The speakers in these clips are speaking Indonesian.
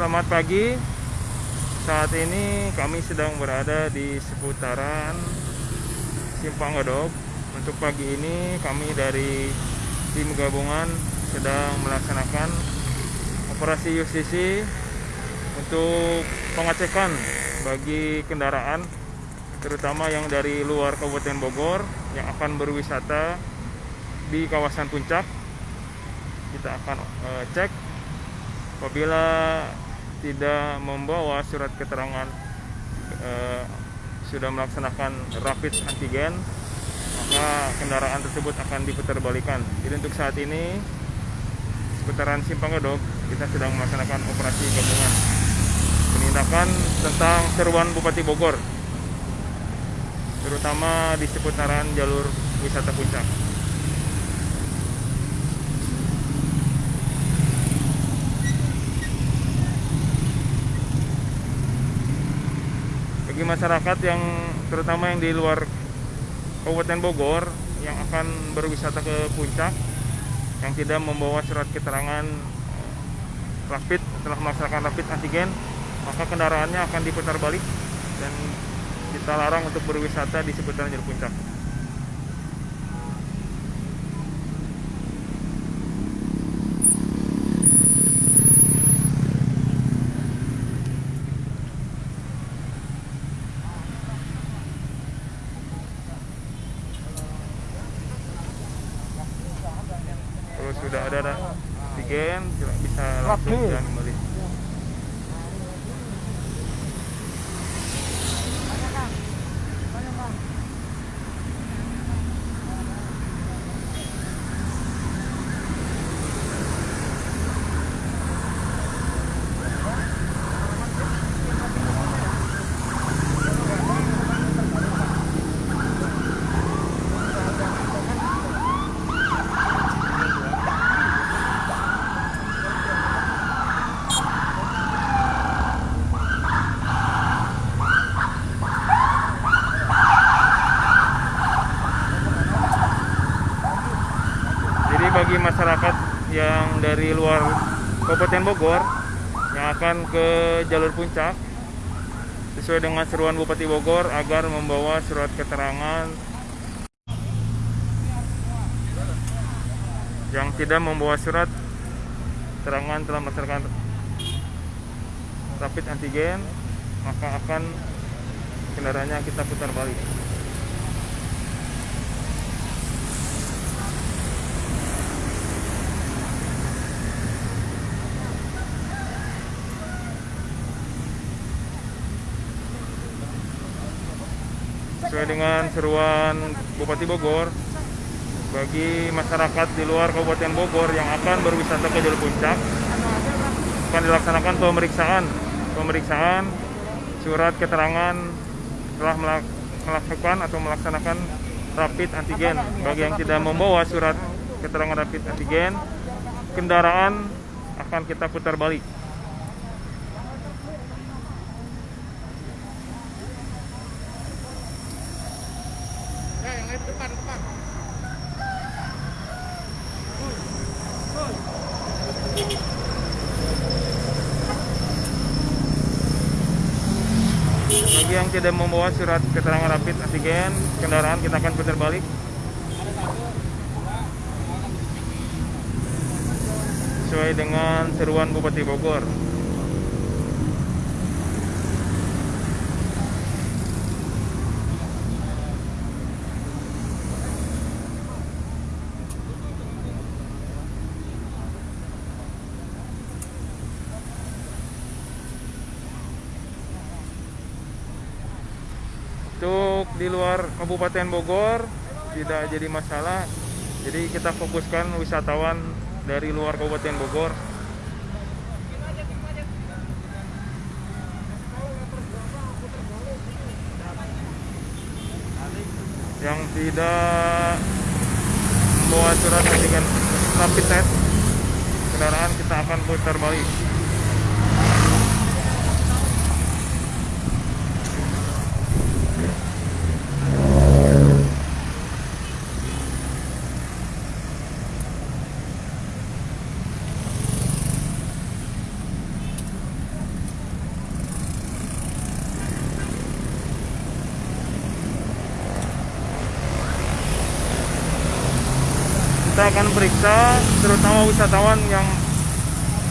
Selamat pagi. Saat ini kami sedang berada di seputaran Simpang Gadok. Untuk pagi ini kami dari tim gabungan sedang melaksanakan operasi justisi untuk pengecekan bagi kendaraan terutama yang dari luar Kabupaten Bogor yang akan berwisata di kawasan puncak kita akan uh, cek apabila tidak membawa surat keterangan uh, sudah melaksanakan rapid antigen maka kendaraan tersebut akan diputar balikan jadi untuk saat ini seputaran Simpang Gadok kita sedang melaksanakan operasi gabungan penindakan tentang seruan Bupati Bogor terutama di seputaran jalur wisata puncak. Bagi masyarakat yang terutama yang di luar Kabupaten Bogor yang akan berwisata ke puncak yang tidak membawa surat keterangan rapid setelah melaksanakan rapid antigen maka kendaraannya akan diputar balik dan kita larang untuk berwisata di seputaran jalur puncak. Kalau sudah ada antigen bisa langsung jalan kembali. Jadi bagi masyarakat yang dari luar Kabupaten Bogor yang akan ke jalur puncak sesuai dengan seruan Bupati Bogor agar membawa surat keterangan yang tidak membawa surat keterangan telah melaksanakan rapid antigen maka akan kendaraannya kita putar balik. Sesuai dengan seruan Bupati Bogor bagi masyarakat di luar Kabupaten Bogor yang akan berwisata ke jalur puncak akan dilaksanakan pemeriksaan. Pemeriksaan surat keterangan telah melakukan atau melaksanakan rapid antigen. Bagi yang tidak membawa surat keterangan rapid antigen kendaraan akan kita putar balik Bagi yang tidak membawa surat keterangan rapid antigen kendaraan kita akan putar balik. Sesuai dengan seruan Bupati Bogor. untuk di luar Kabupaten Bogor tidak jadi masalah. Jadi kita fokuskan wisatawan dari luar Kabupaten Bogor. Yang tidak membawa surat antigen rapid test kendaraan kita akan putar balik kita akan periksa terutama wisatawan yang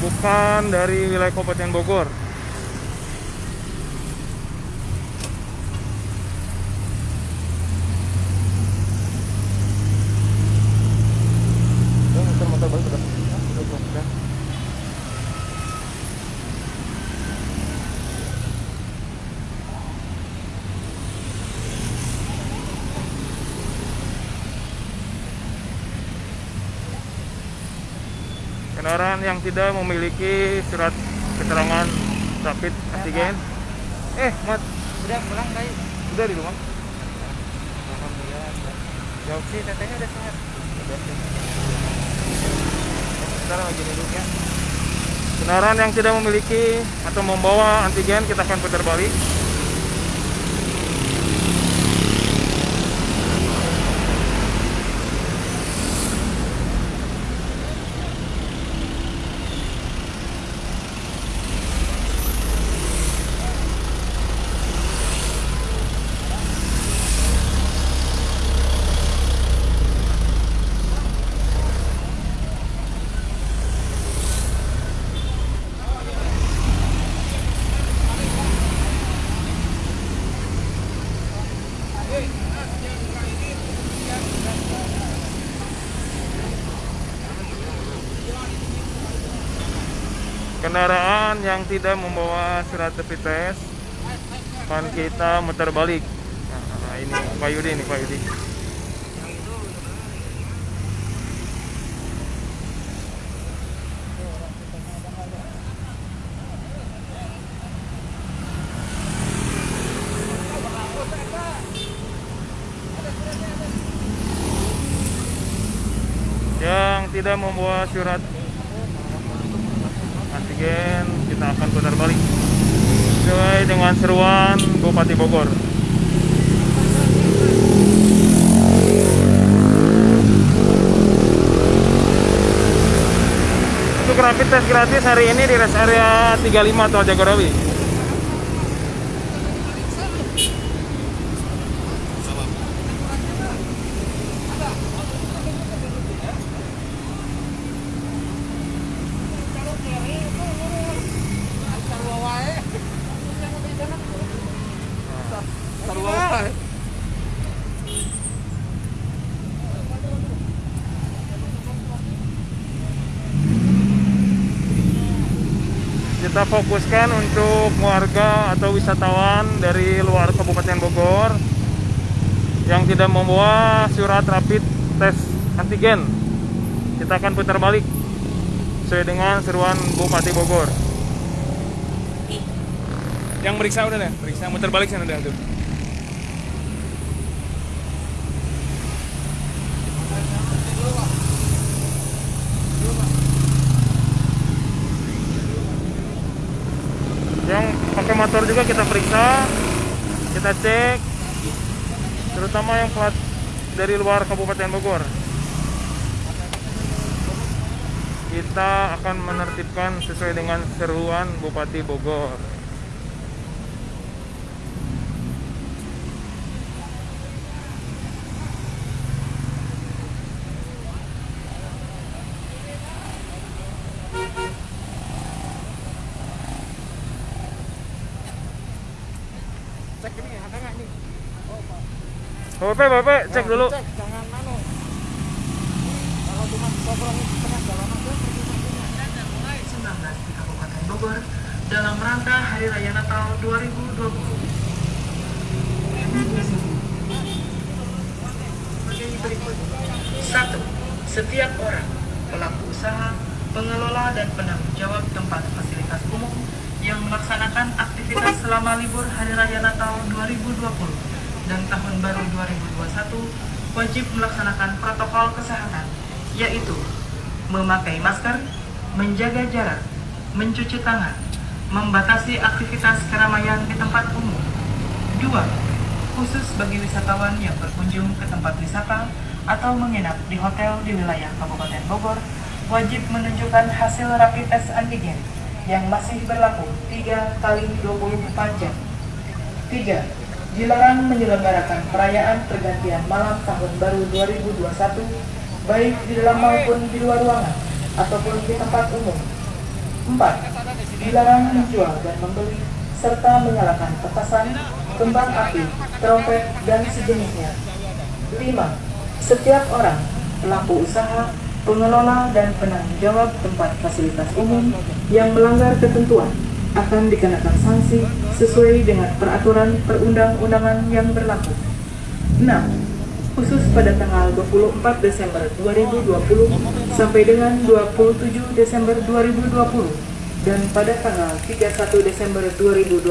bukan dari wilayah Kabupaten Bogor. kendaraan yang tidak memiliki surat keterangan rapid antigen eh mat Udah pulang baik. udah di rumah Alhamdulillah. Jauh sih tetehnya udah sehat. sekarang lagi duduk ya kendaraan yang tidak memiliki atau membawa antigen kita akan putar balik kendaraan yang tidak membawa surat test akan kita muter balik. Nah, ini Pak Yudi nih Pak Yudi. Yang tidak membawa surat antigen kita akan putar balik. Sesuai dengan seruan Bupati Bogor. Untuk rapid test gratis hari ini di rest area 35 Tol Jagorawi kita fokuskan untuk warga atau wisatawan dari luar Kabupaten Bogor yang tidak membawa surat rapid test antigen. Kita akan putar balik sesuai dengan seruan Bupati Bogor. Yang meriksa udah deh, meriksa muter balik sana udah tuh. Juga kita periksa, kita cek, terutama yang plat dari luar Kabupaten Bogor. Kita akan menertibkan sesuai dengan seruan Bupati Bogor. Cek ini ada nggak nih? Bapak, Bapak, cek dulu. Cek, jangan anu. Kalau cuma sobrang tengah jalan aja mulai 19 di Kabupaten Bogor dalam rangka Hari Raya Natal 2020. Sebagai berikut. Satu, setiap orang, pelaku usaha, pengelola dan penanggung jawab tempat fasilitas umum yang melaksanakan aktivitas selama libur Hari Raya Natal 2020 dan Tahun Baru 2021 wajib melaksanakan protokol kesehatan, yaitu memakai masker, menjaga jarak, mencuci tangan, membatasi aktivitas keramaian di tempat umum. Dua, khusus bagi wisatawan yang berkunjung ke tempat wisata atau menginap di hotel di wilayah Kabupaten Bogor, wajib menunjukkan hasil rapid test antigen yang masih berlaku 3 kali 24 jam. 3. Dilarang menyelenggarakan perayaan pergantian malam Tahun Baru 2021 baik di dalam maupun di luar ruangan ataupun di tempat umum. 4. Dilarang menjual dan membeli serta menyalakan petasan, kembang api, trompet, dan sejenisnya. 5. Setiap orang, pelaku usaha, pengelola, dan penanggung jawab tempat fasilitas umum yang melanggar ketentuan akan dikenakan sanksi sesuai dengan peraturan perundang-undangan yang berlaku. 6. Khusus pada tanggal 24 Desember 2020 sampai dengan 27 Desember 2020 dan pada tanggal 31 Desember 2020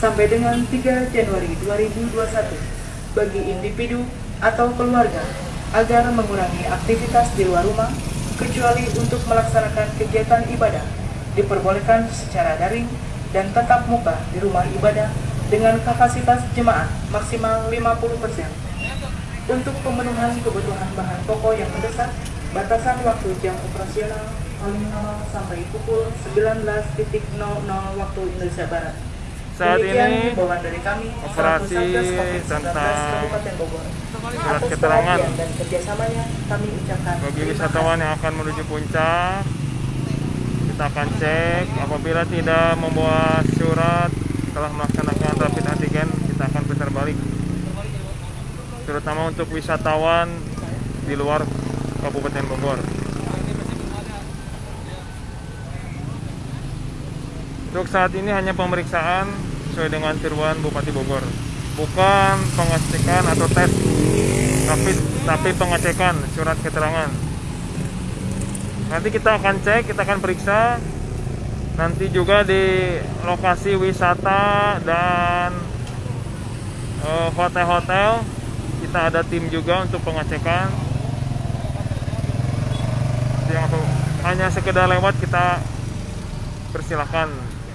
sampai dengan 3 Januari 2021 bagi individu atau keluarga agar mengurangi aktivitas di luar rumah kecuali untuk melaksanakan kegiatan ibadah diperbolehkan secara daring dan tatap muka di rumah ibadah dengan kapasitas jemaah maksimal 50%. Untuk pemenuhan kebutuhan bahan pokok yang mendesak, batasan waktu jam operasional paling lama sampai pukul 19.00 waktu Indonesia Barat. Saat Demikian ini dari kami operasi selaku Satgas COVID-19 tentang Kabupaten Bogor. surat keterangan dan kerjasamanya kami ucapkan bagi wisatawan yang akan menuju puncak kita akan cek. Apabila tidak membawa surat telah melaksanakan rapid antigen kita akan putar balik. Terutama untuk wisatawan di luar Kabupaten Bogor. Untuk saat ini hanya pemeriksaan sesuai dengan tiruan Bupati Bogor. Bukan pengecekan atau tes tapi tapi pengecekan surat keterangan nanti kita akan cek kita akan periksa. Nanti juga di lokasi wisata dan eh, hotel-hotel kita ada tim juga untuk pengecekan. Hanya sekedar lewat kita persilahkan.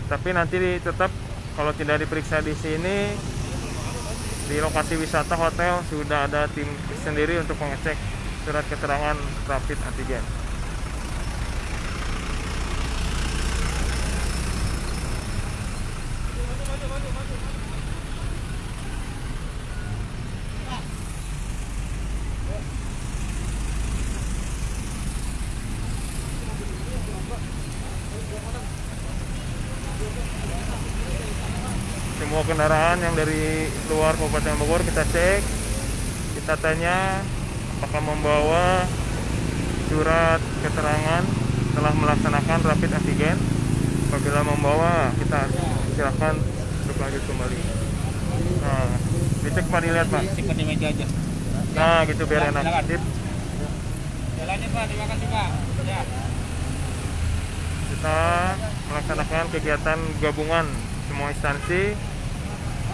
Tapi nanti tetap kalau tidak diperiksa di sini di lokasi wisata hotel sudah ada tim sendiri untuk mengecek surat keterangan rapid antigen. Semua kendaraan yang dari luar Kabupaten Bogor kita cek kita tanya apakah membawa surat keterangan telah melaksanakan rapid antigen apabila membawa kita silahkan untuk lanjut kembali nah dicek pak dilihat pak Simpan di meja aja. nah gitu biar enak. Sip. Jalannya Pak, terima kasih Pak. Ya. kita melaksanakan kegiatan gabungan semua instansi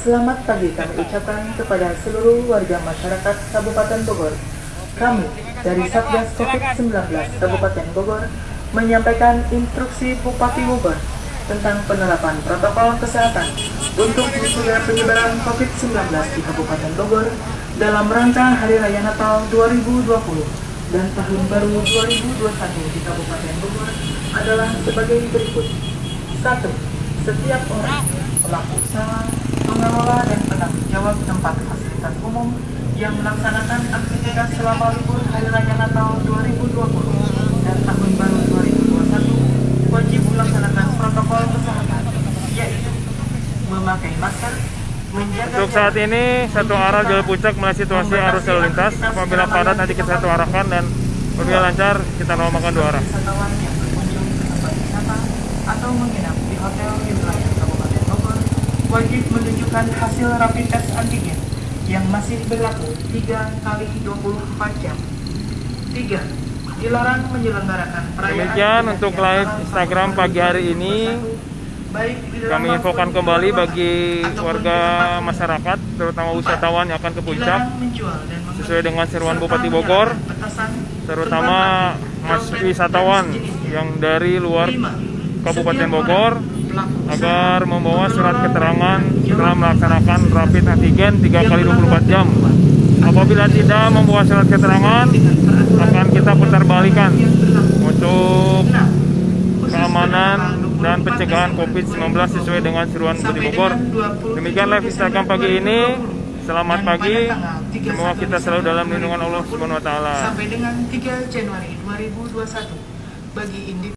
Selamat pagi kami ucapkan kepada seluruh warga masyarakat Kabupaten Bogor. Kami dari Satgas COVID-19 Kabupaten Bogor menyampaikan instruksi Bupati Bogor tentang penerapan protokol kesehatan untuk mencegah penyebaran COVID-19 di Kabupaten Bogor dalam rangka Hari Raya Natal 2020 dan Tahun Baru 2021 di Kabupaten Bogor adalah sebagai berikut. 1. Setiap orang, pelaku usaha, pengelola dan penanggung jawab tempat fasilitas umum yang melaksanakan aktivitas selama libur Hari Raya Natal 2020 dan Tahun Baru 2021 wajib melaksanakan protokol kesehatan, yaitu memakai masker, Untuk saat ini satu arah jalur puncak melihat situasi arus lalu lintas. Apabila padat nanti kita satu arahkan dan apabila lancar kita normalkan dua arah. atau menginap di hotel di wilayah Kabupaten Bogor wajib menunjukkan hasil rapid test antigen yang masih berlaku 3 kali 24 jam. 3. Dilarang menyelenggarakan perayaan Demikian untuk live Instagram pagi hari ini. 2021, baik di dalam Kami infokan kembali bagi warga masyarakat, terutama wisatawan yang akan ke puncak, sesuai dengan seruan Bupati Bogor, terutama mas wisatawan yang dari luar Kabupaten Bogor agar membawa surat keterangan setelah melaksanakan rapid antigen 3 yang kali 24 jam. Apabila tidak membawa surat keterangan, akan kita putar balikan untuk keamanan dan 24 pencegahan Desember COVID-19 sesuai dengan seruan Bupati Bogor. dengan 27 Demikian live Instagram pagi ini. 2020. Selamat pagi. pada tanggal 31 Semoga kita selalu dalam lindungan Allah Subhanahu wa taala. Sampai dengan 3 Januari 2021 bagi individu